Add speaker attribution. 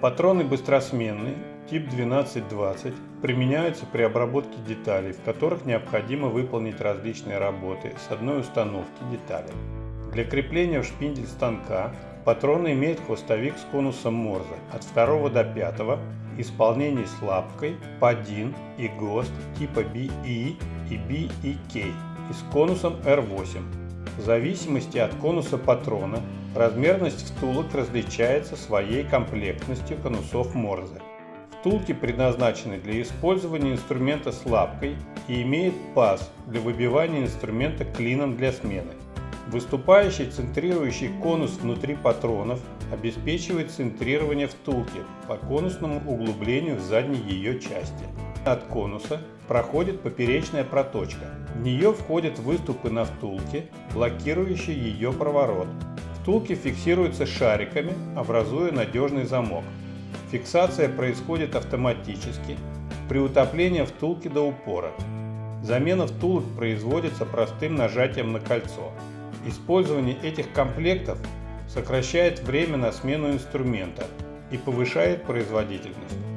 Speaker 1: Патроны быстросменные, тип 1220, применяются при обработке деталей, в которых необходимо выполнить различные работы с одной установки деталей. Для крепления в шпиндель станка патроны имеют хвостовик с конусом Морзе от 2 до 5, исполнений с лапкой, падин и ГОСТ типа BE и BEK и с конусом R8. В зависимости от конуса патрона размерность втулок различается своей комплектностью конусов Морзе. Втулки предназначены для использования инструмента с лапкой и имеют паз для выбивания инструмента клином для смены. Выступающий центрирующий конус внутри патронов обеспечивает центрирование втулки по конусному углублению в задней ее части. От конуса проходит поперечная проточка. В нее входят выступы на втулке, блокирующие ее проворот. Втулки фиксируются шариками, образуя надежный замок. Фиксация происходит автоматически при утоплении втулки до упора. Замена втулок производится простым нажатием на кольцо. Использование этих комплектов сокращает время на смену инструмента и повышает производительность.